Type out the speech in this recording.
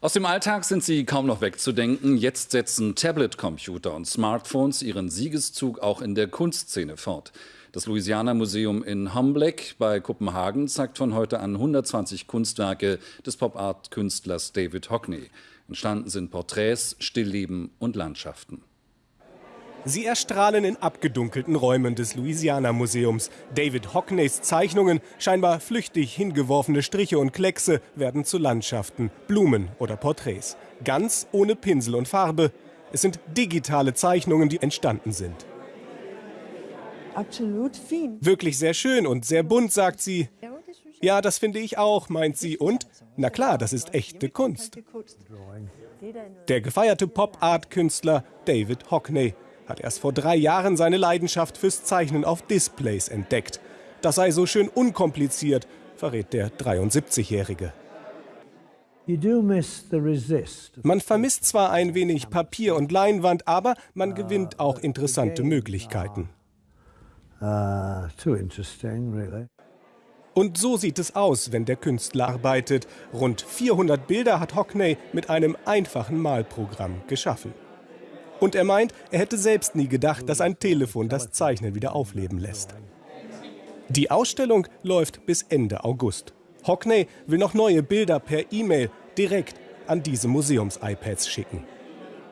Aus dem Alltag sind sie kaum noch wegzudenken. Jetzt setzen Tablet-Computer und Smartphones ihren Siegeszug auch in der Kunstszene fort. Das Louisiana Museum in Hombleck bei Kopenhagen zeigt von heute an 120 Kunstwerke des Pop-Art-Künstlers David Hockney. Entstanden sind Porträts, Stillleben und Landschaften. Sie erstrahlen in abgedunkelten Räumen des Louisiana-Museums. David Hockneys Zeichnungen, scheinbar flüchtig hingeworfene Striche und Kleckse, werden zu Landschaften, Blumen oder Porträts. Ganz ohne Pinsel und Farbe. Es sind digitale Zeichnungen, die entstanden sind. Absolut fein. Wirklich sehr schön und sehr bunt, sagt sie. Ja, das finde ich auch, meint sie. Und, na klar, das ist echte Kunst. Der gefeierte Pop-Art-Künstler David Hockney hat erst vor drei Jahren seine Leidenschaft fürs Zeichnen auf Displays entdeckt. Das sei so schön unkompliziert, verrät der 73-Jährige. Man vermisst zwar ein wenig Papier und Leinwand, aber man gewinnt auch interessante Möglichkeiten. Und so sieht es aus, wenn der Künstler arbeitet. Rund 400 Bilder hat Hockney mit einem einfachen Malprogramm geschaffen. Und er meint, er hätte selbst nie gedacht, dass ein Telefon das Zeichnen wieder aufleben lässt. Die Ausstellung läuft bis Ende August. Hockney will noch neue Bilder per E-Mail direkt an diese Museums-iPads schicken.